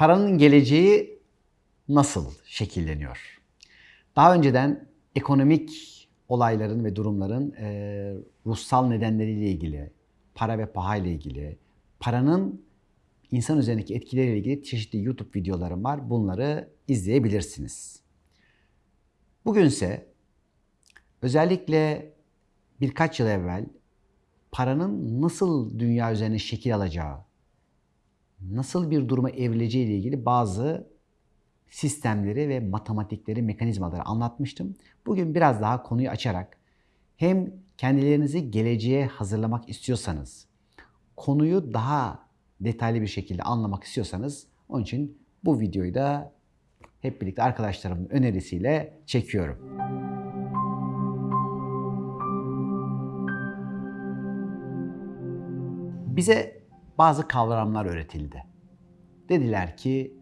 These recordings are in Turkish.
Paranın geleceği nasıl şekilleniyor? Daha önceden ekonomik olayların ve durumların e, ruhsal nedenleriyle ilgili, para ve paha ile ilgili, paranın insan üzerindeki etkileriyle ilgili çeşitli YouTube videolarım var. Bunları izleyebilirsiniz. Bugünse özellikle birkaç yıl evvel paranın nasıl dünya üzerine şekil alacağı, nasıl bir duruma evrileceği ile ilgili bazı sistemleri ve matematikleri, mekanizmaları anlatmıştım. Bugün biraz daha konuyu açarak hem kendilerinizi geleceğe hazırlamak istiyorsanız, konuyu daha detaylı bir şekilde anlamak istiyorsanız onun için bu videoyu da hep birlikte arkadaşlarımın önerisiyle çekiyorum. Bize bazı kavramlar öğretildi. Dediler ki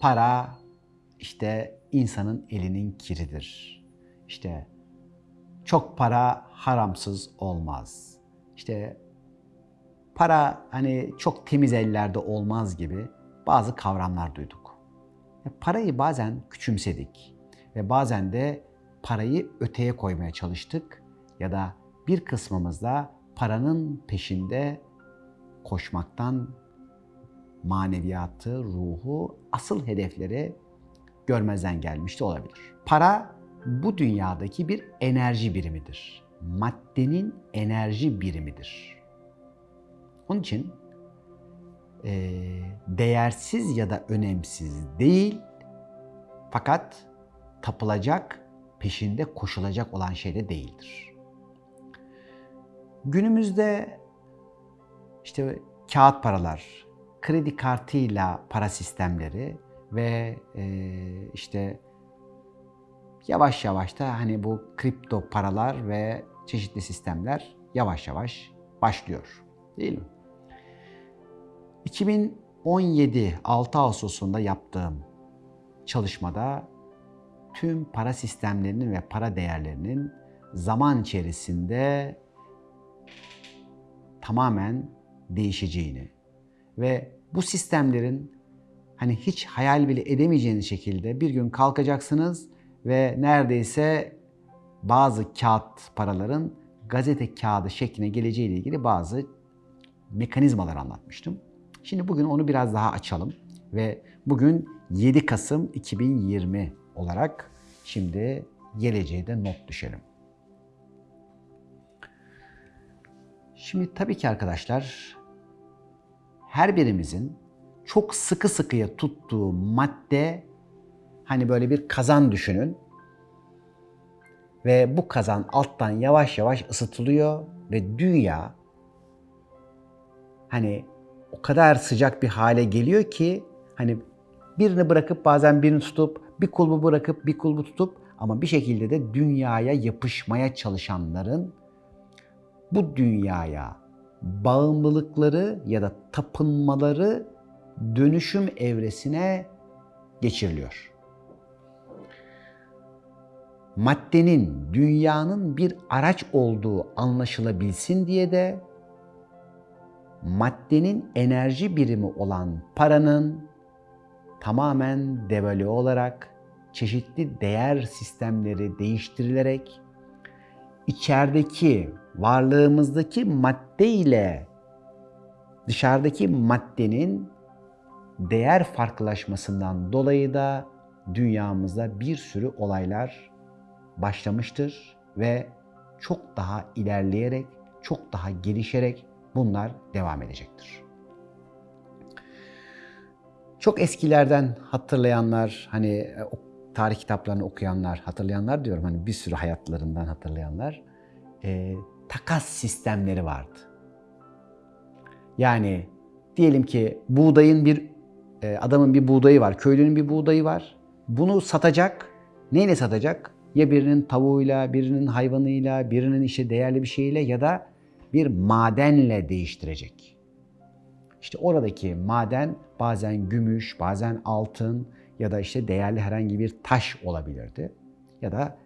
para işte insanın elinin kiridir. İşte çok para haramsız olmaz. İşte para hani çok temiz ellerde olmaz gibi bazı kavramlar duyduk. E, parayı bazen küçümsedik ve bazen de parayı öteye koymaya çalıştık ya da bir kısmımız da paranın peşinde koşmaktan maneviyatı, ruhu, asıl hedefleri görmezden gelmiş de olabilir. Para bu dünyadaki bir enerji birimidir. Maddenin enerji birimidir. Onun için e, değersiz ya da önemsiz değil fakat tapılacak, peşinde koşulacak olan şey de değildir. Günümüzde işte kağıt paralar, kredi kartıyla para sistemleri ve e, işte yavaş yavaş da hani bu kripto paralar ve çeşitli sistemler yavaş yavaş başlıyor. Değil mi? 2017 6 Ağustos'unda yaptığım çalışmada tüm para sistemlerinin ve para değerlerinin zaman içerisinde tamamen değişeceğini ve bu sistemlerin hani hiç hayal bile edemeyeceğiniz şekilde bir gün kalkacaksınız ve neredeyse bazı kağıt paraların gazete kağıdı şekline geleceği ile ilgili bazı mekanizmalar anlatmıştım. Şimdi bugün onu biraz daha açalım ve bugün 7 Kasım 2020 olarak şimdi geleceğe de not düşelim. Şimdi tabii ki arkadaşlar her birimizin çok sıkı sıkıya tuttuğu madde hani böyle bir kazan düşünün. Ve bu kazan alttan yavaş yavaş ısıtılıyor ve dünya hani o kadar sıcak bir hale geliyor ki hani birini bırakıp bazen birini tutup bir kulbu bırakıp bir kulbu tutup ama bir şekilde de dünyaya yapışmaya çalışanların bu dünyaya bağımlılıkları ya da tapınmaları dönüşüm evresine geçiriliyor. Maddenin, dünyanın bir araç olduğu anlaşılabilsin diye de maddenin enerji birimi olan paranın tamamen devalü olarak çeşitli değer sistemleri değiştirilerek içerideki varlığımızdaki madde ile dışarıdaki maddenin değer farklılaşmasından dolayı da dünyamızda bir sürü olaylar başlamıştır ve çok daha ilerleyerek, çok daha gelişerek bunlar devam edecektir. Çok eskilerden hatırlayanlar, hani tarih kitaplarını okuyanlar, hatırlayanlar diyorum hani bir sürü hayatlarından hatırlayanlar e, takas sistemleri vardı. Yani diyelim ki buğdayın bir e, adamın bir buğdayı var, köylünün bir buğdayı var. Bunu satacak. Neyle satacak? Ya birinin tavuğuyla, birinin hayvanıyla, birinin işte değerli bir şeyle ya da bir madenle değiştirecek. İşte oradaki maden bazen gümüş, bazen altın ya da işte değerli herhangi bir taş olabilirdi. Ya da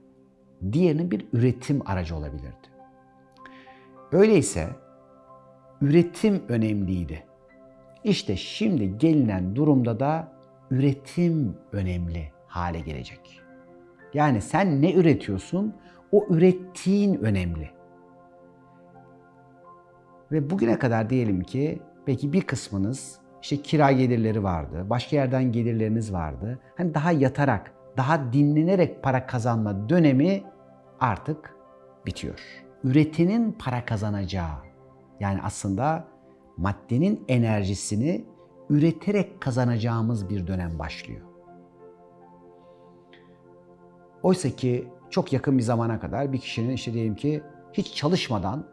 diğerinin bir üretim aracı olabilirdi. Öyleyse üretim önemliydi. İşte şimdi gelinen durumda da üretim önemli hale gelecek. Yani sen ne üretiyorsun? O ürettiğin önemli. Ve bugüne kadar diyelim ki belki bir kısmınız işte kira gelirleri vardı, başka yerden gelirleriniz vardı. Hani daha yatarak, daha dinlenerek para kazanma dönemi artık bitiyor. Üretinin para kazanacağı, yani aslında maddenin enerjisini üreterek kazanacağımız bir dönem başlıyor. Oysa ki çok yakın bir zamana kadar bir kişinin işte diyelim ki hiç çalışmadan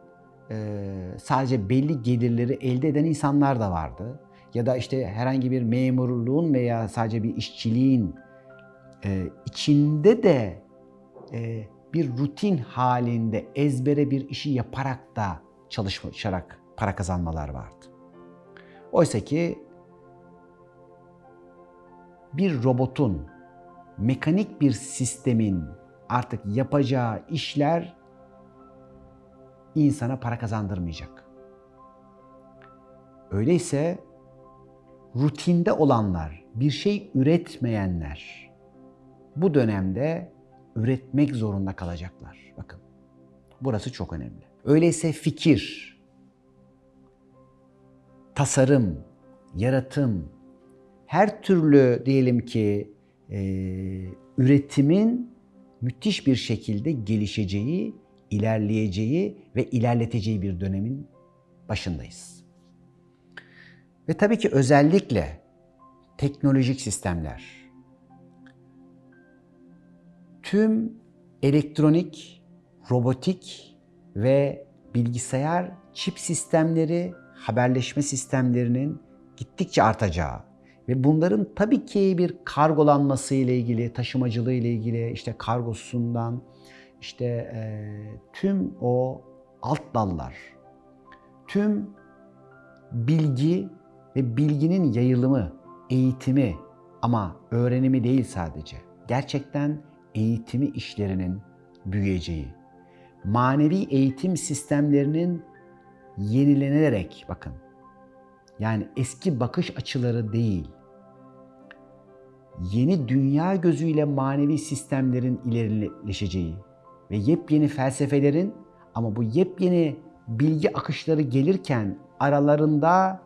sadece belli gelirleri elde eden insanlar da vardı. Ya da işte herhangi bir memurluğun veya sadece bir işçiliğin içinde de bir rutin halinde ezbere bir işi yaparak da çalışarak para kazanmalar vardı. Oysa ki bir robotun, mekanik bir sistemin artık yapacağı işler insana para kazandırmayacak. Öyleyse rutinde olanlar, bir şey üretmeyenler bu dönemde üretmek zorunda kalacaklar. Bakın. Burası çok önemli. Öyleyse fikir, tasarım, yaratım, her türlü diyelim ki e, üretimin müthiş bir şekilde gelişeceği, ilerleyeceği ve ilerleteceği bir dönemin başındayız. Ve tabii ki özellikle teknolojik sistemler, tüm elektronik, robotik ve bilgisayar çip sistemleri haberleşme sistemlerinin gittikçe artacağı ve bunların tabii ki bir kargolanması ile ilgili, taşımacılığı ile ilgili, işte kargosundan, işte e, tüm o alt dallar, tüm bilgi ve bilginin yayılımı, eğitimi ama öğrenimi değil sadece. Gerçekten eğitimi işlerinin büyüyeceği, manevi eğitim sistemlerinin yenilenerek bakın. Yani eski bakış açıları değil. Yeni dünya gözüyle manevi sistemlerin ilerileşeceği ve yepyeni felsefelerin ama bu yepyeni bilgi akışları gelirken aralarında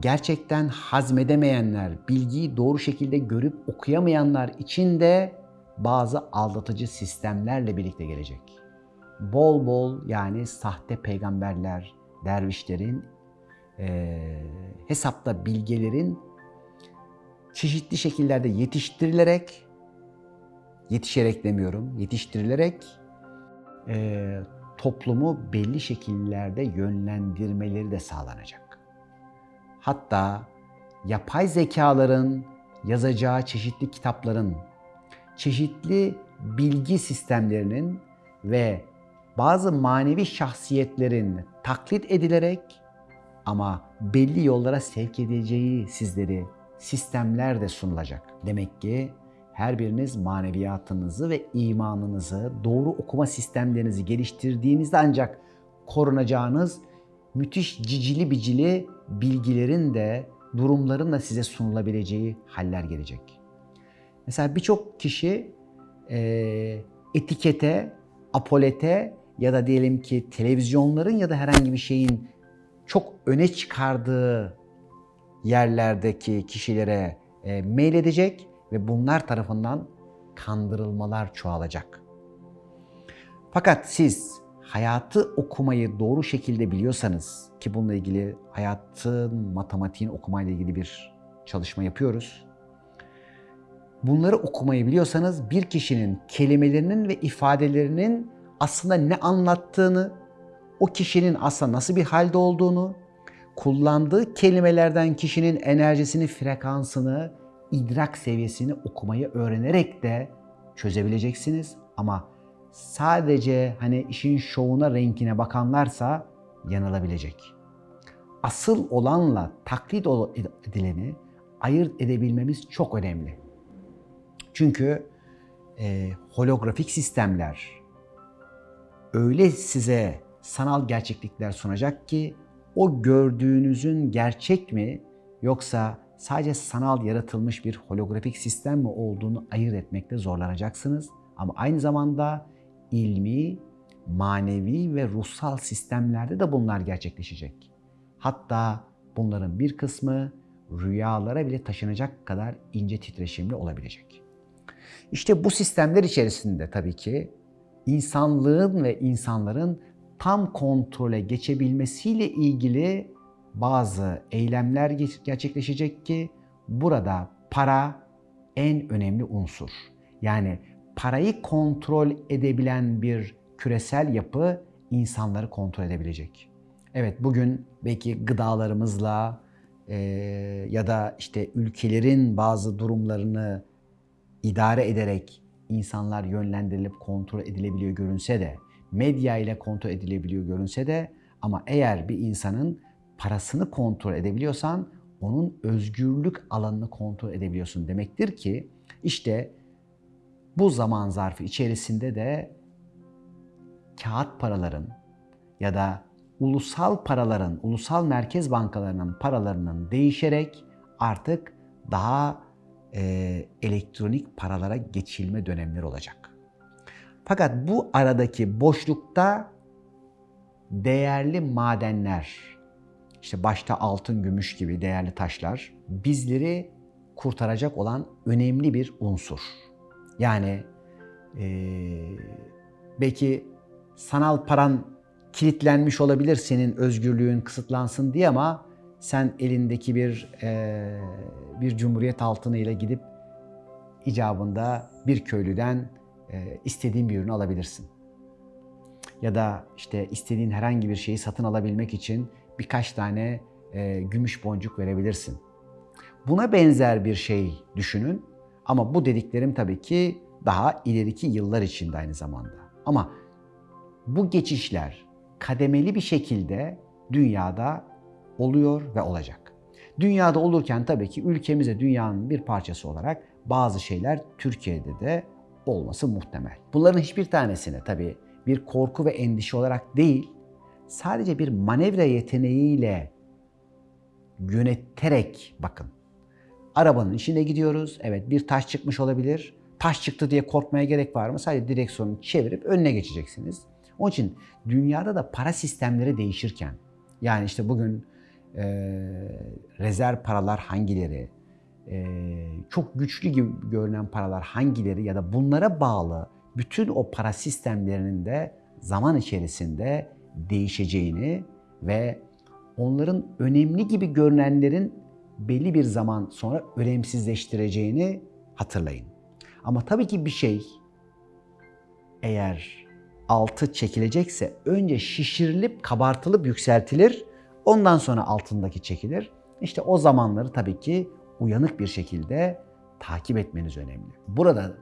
gerçekten hazmedemeyenler, bilgiyi doğru şekilde görüp okuyamayanlar için de bazı aldatıcı sistemlerle birlikte gelecek bol bol yani sahte peygamberler, dervişlerin, e, hesapta bilgelerin çeşitli şekillerde yetiştirilerek, yetişerek demiyorum, yetiştirilerek e, toplumu belli şekillerde yönlendirmeleri de sağlanacak. Hatta yapay zekaların yazacağı çeşitli kitapların, çeşitli bilgi sistemlerinin ve bazı manevi şahsiyetlerin taklit edilerek ama belli yollara sevk edeceği sizleri sistemler de sunulacak. Demek ki her biriniz maneviyatınızı ve imanınızı, doğru okuma sistemlerinizi geliştirdiğinizde ancak korunacağınız müthiş cicili bicili bilgilerin de durumların da size sunulabileceği haller gelecek. Mesela birçok kişi e, etikete, apolete ya da diyelim ki televizyonların ya da herhangi bir şeyin çok öne çıkardığı yerlerdeki kişilere e, mail edecek ve bunlar tarafından kandırılmalar çoğalacak. Fakat siz hayatı okumayı doğru şekilde biliyorsanız ki bununla ilgili hayatın matematiğin okumayla ilgili bir çalışma yapıyoruz. Bunları okumayı biliyorsanız bir kişinin kelimelerinin ve ifadelerinin aslında ne anlattığını, o kişinin aslında nasıl bir halde olduğunu, kullandığı kelimelerden kişinin enerjisini, frekansını, idrak seviyesini okumayı öğrenerek de çözebileceksiniz. Ama sadece hani işin şovuna, renkine bakanlarsa yanılabilecek. Asıl olanla taklit edileni ayırt edebilmemiz çok önemli. Çünkü e, holografik sistemler, öyle size sanal gerçeklikler sunacak ki o gördüğünüzün gerçek mi yoksa sadece sanal yaratılmış bir holografik sistem mi olduğunu ayırt etmekte zorlanacaksınız. Ama aynı zamanda ilmi, manevi ve ruhsal sistemlerde de bunlar gerçekleşecek. Hatta bunların bir kısmı rüyalara bile taşınacak kadar ince titreşimli olabilecek. İşte bu sistemler içerisinde tabii ki insanlığın ve insanların tam kontrole geçebilmesiyle ilgili bazı eylemler gerçekleşecek ki burada para en önemli unsur. Yani parayı kontrol edebilen bir küresel yapı insanları kontrol edebilecek. Evet bugün belki gıdalarımızla e, ya da işte ülkelerin bazı durumlarını idare ederek insanlar yönlendirilip kontrol edilebiliyor görünse de, medya ile kontrol edilebiliyor görünse de ama eğer bir insanın parasını kontrol edebiliyorsan onun özgürlük alanını kontrol edebiliyorsun demektir ki işte bu zaman zarfı içerisinde de kağıt paraların ya da ulusal paraların, ulusal merkez bankalarının paralarının değişerek artık daha e, elektronik paralara geçilme dönemleri olacak. Fakat bu aradaki boşlukta değerli madenler, işte başta altın, gümüş gibi değerli taşlar bizleri kurtaracak olan önemli bir unsur. Yani e, belki sanal paran kilitlenmiş olabilir senin özgürlüğün kısıtlansın diye ama sen elindeki bir e, bir cumhuriyet altını ile gidip icabında bir köylüden e, istediğin bir ürünü alabilirsin. Ya da işte istediğin herhangi bir şeyi satın alabilmek için birkaç tane e, gümüş boncuk verebilirsin. Buna benzer bir şey düşünün ama bu dediklerim tabii ki daha ileriki yıllar içinde aynı zamanda. Ama bu geçişler kademeli bir şekilde dünyada oluyor ve olacak. Dünyada olurken tabii ki ülkemize dünyanın bir parçası olarak bazı şeyler Türkiye'de de olması muhtemel. Bunların hiçbir tanesine tabii bir korku ve endişe olarak değil, sadece bir manevra yeteneğiyle yöneterek bakın. Arabanın içinde gidiyoruz. Evet bir taş çıkmış olabilir. Taş çıktı diye korkmaya gerek var mı? Sadece direksiyonu çevirip önüne geçeceksiniz. Onun için dünyada da para sistemleri değişirken yani işte bugün e, rezerv paralar hangileri, e, çok güçlü gibi görünen paralar hangileri ya da bunlara bağlı bütün o para sistemlerinin de zaman içerisinde değişeceğini ve onların önemli gibi görünenlerin belli bir zaman sonra önemsizleştireceğini hatırlayın. Ama tabii ki bir şey eğer altı çekilecekse önce şişirilip kabartılıp yükseltilir. Ondan sonra altındaki çekilir. İşte o zamanları tabii ki uyanık bir şekilde takip etmeniz önemli. Burada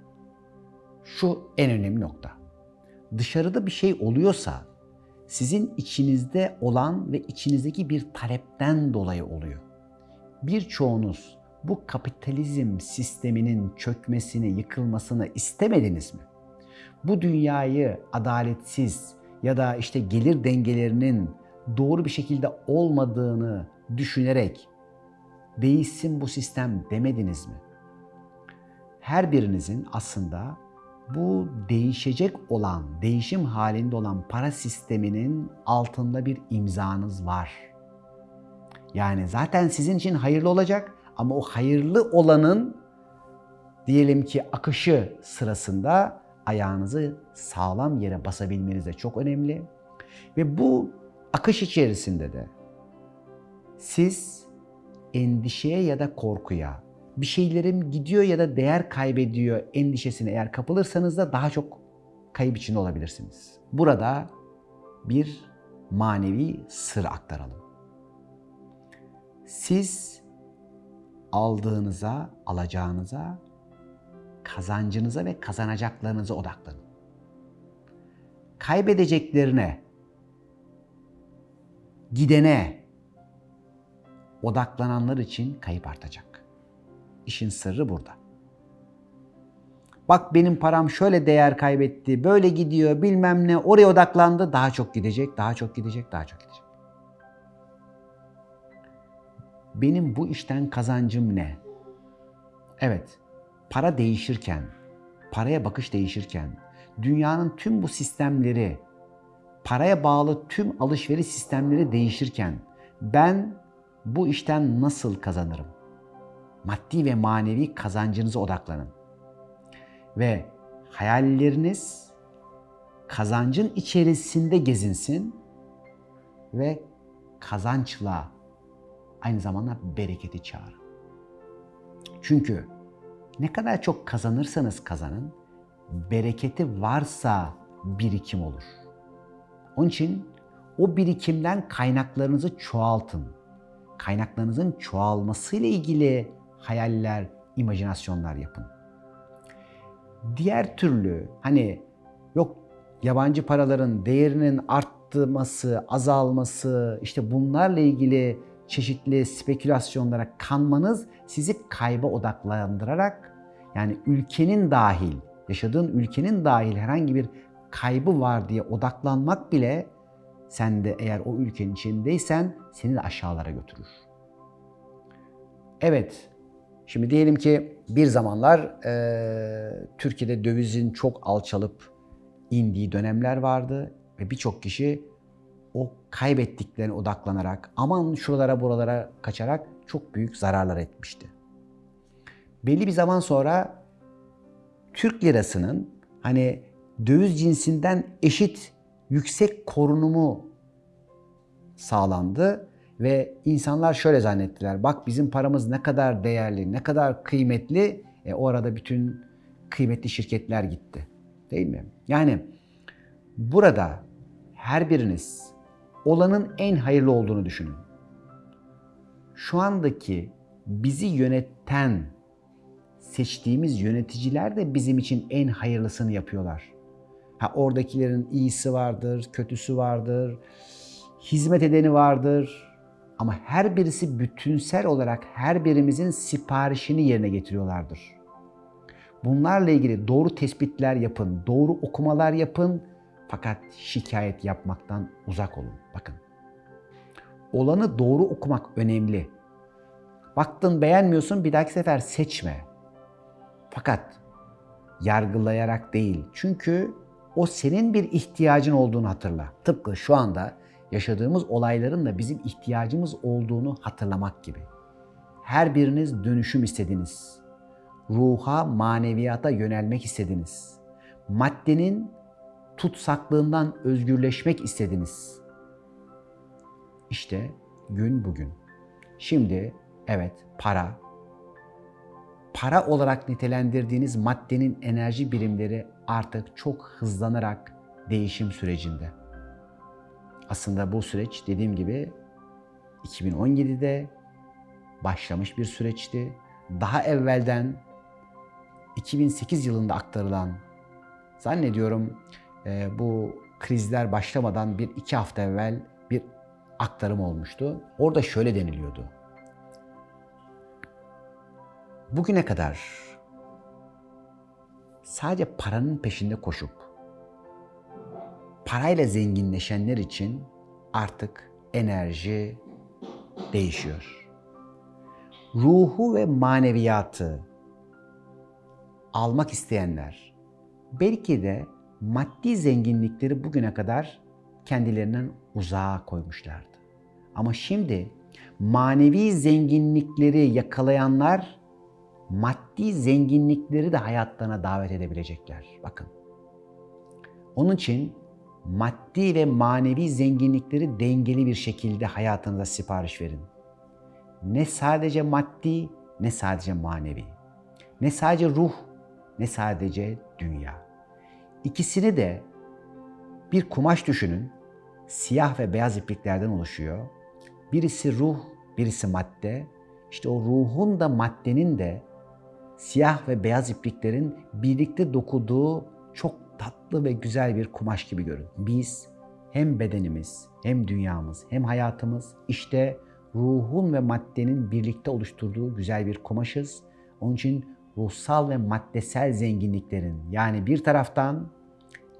şu en önemli nokta. Dışarıda bir şey oluyorsa sizin içinizde olan ve içinizdeki bir talepten dolayı oluyor. Birçoğunuz bu kapitalizm sisteminin çökmesini, yıkılmasını istemediniz mi? Bu dünyayı adaletsiz ya da işte gelir dengelerinin doğru bir şekilde olmadığını düşünerek değişsin bu sistem demediniz mi? Her birinizin aslında bu değişecek olan, değişim halinde olan para sisteminin altında bir imzanız var. Yani zaten sizin için hayırlı olacak ama o hayırlı olanın diyelim ki akışı sırasında ayağınızı sağlam yere basabilmeniz de çok önemli. Ve bu akış içerisinde de siz endişeye ya da korkuya, bir şeylerim gidiyor ya da değer kaybediyor endişesine eğer kapılırsanız da daha çok kayıp içinde olabilirsiniz. Burada bir manevi sır aktaralım. Siz aldığınıza, alacağınıza, kazancınıza ve kazanacaklarınıza odaklanın. Kaybedeceklerine, gidene odaklananlar için kayıp artacak. İşin sırrı burada. Bak benim param şöyle değer kaybetti, böyle gidiyor, bilmem ne, oraya odaklandı, daha çok gidecek, daha çok gidecek, daha çok gidecek. Benim bu işten kazancım ne? Evet, para değişirken, paraya bakış değişirken, dünyanın tüm bu sistemleri, paraya bağlı tüm alışveriş sistemleri değişirken ben bu işten nasıl kazanırım? Maddi ve manevi kazancınıza odaklanın. Ve hayalleriniz kazancın içerisinde gezinsin ve kazançla aynı zamanda bereketi çağırın. Çünkü ne kadar çok kazanırsanız kazanın, bereketi varsa birikim olur. Onun için o birikimden kaynaklarınızı çoğaltın. Kaynaklarınızın çoğalmasıyla ilgili hayaller, imajinasyonlar yapın. Diğer türlü hani yok yabancı paraların değerinin artması, azalması, işte bunlarla ilgili çeşitli spekülasyonlara kanmanız sizi kayba odaklandırarak yani ülkenin dahil, yaşadığın ülkenin dahil herhangi bir kaybı var diye odaklanmak bile sen de eğer o ülkenin içindeysen seni de aşağılara götürür. Evet, şimdi diyelim ki bir zamanlar e, Türkiye'de dövizin çok alçalıp indiği dönemler vardı ve birçok kişi o kaybettiklerine odaklanarak aman şuralara buralara kaçarak çok büyük zararlar etmişti. Belli bir zaman sonra Türk lirasının hani döviz cinsinden eşit yüksek korunumu sağlandı ve insanlar şöyle zannettiler. Bak bizim paramız ne kadar değerli, ne kadar kıymetli. E, o bütün kıymetli şirketler gitti. Değil mi? Yani burada her biriniz olanın en hayırlı olduğunu düşünün. Şu andaki bizi yöneten seçtiğimiz yöneticiler de bizim için en hayırlısını yapıyorlar. Ha oradakilerin iyisi vardır, kötüsü vardır, hizmet edeni vardır. Ama her birisi bütünsel olarak her birimizin siparişini yerine getiriyorlardır. Bunlarla ilgili doğru tespitler yapın, doğru okumalar yapın fakat şikayet yapmaktan uzak olun. Bakın. Olanı doğru okumak önemli. Baktın beğenmiyorsun bir dahaki sefer seçme. Fakat yargılayarak değil. Çünkü o senin bir ihtiyacın olduğunu hatırla. Tıpkı şu anda yaşadığımız olayların da bizim ihtiyacımız olduğunu hatırlamak gibi. Her biriniz dönüşüm istediniz. Ruha, maneviyata yönelmek istediniz. Maddenin tutsaklığından özgürleşmek istediniz. İşte gün bugün. Şimdi evet para, para olarak nitelendirdiğiniz maddenin enerji birimleri artık çok hızlanarak değişim sürecinde. Aslında bu süreç dediğim gibi 2017'de başlamış bir süreçti. Daha evvelden 2008 yılında aktarılan zannediyorum e, bu krizler başlamadan bir iki hafta evvel bir aktarım olmuştu. Orada şöyle deniliyordu. Bugüne kadar sadece paranın peşinde koşup parayla zenginleşenler için artık enerji değişiyor. Ruhu ve maneviyatı almak isteyenler belki de maddi zenginlikleri bugüne kadar kendilerinden uzağa koymuşlardı. Ama şimdi manevi zenginlikleri yakalayanlar maddi zenginlikleri de hayatlarına davet edebilecekler. Bakın. Onun için maddi ve manevi zenginlikleri dengeli bir şekilde hayatınıza sipariş verin. Ne sadece maddi ne sadece manevi. Ne sadece ruh ne sadece dünya. İkisini de bir kumaş düşünün. Siyah ve beyaz ipliklerden oluşuyor. Birisi ruh, birisi madde. İşte o ruhun da maddenin de siyah ve beyaz ipliklerin birlikte dokuduğu çok tatlı ve güzel bir kumaş gibi görün. Biz hem bedenimiz, hem dünyamız, hem hayatımız işte ruhun ve maddenin birlikte oluşturduğu güzel bir kumaşız. Onun için ruhsal ve maddesel zenginliklerin yani bir taraftan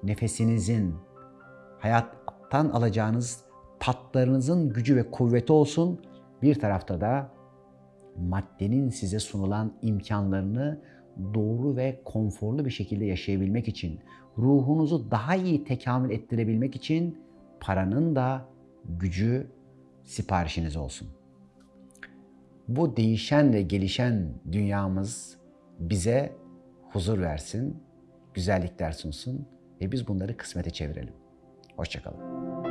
nefesinizin, hayattan alacağınız tatlarınızın gücü ve kuvveti olsun. Bir tarafta da maddenin size sunulan imkanlarını doğru ve konforlu bir şekilde yaşayabilmek için, ruhunuzu daha iyi tekamül ettirebilmek için paranın da gücü siparişiniz olsun. Bu değişen ve gelişen dünyamız bize huzur versin, güzellikler sunsun ve biz bunları kısmete çevirelim. Hoşçakalın.